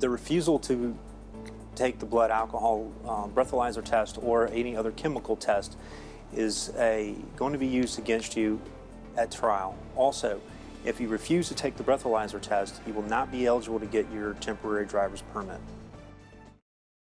the refusal to take the blood alcohol um, breathalyzer test or any other chemical test is a, going to be used against you at trial. Also, if you refuse to take the breathalyzer test, you will not be eligible to get your temporary driver's permit.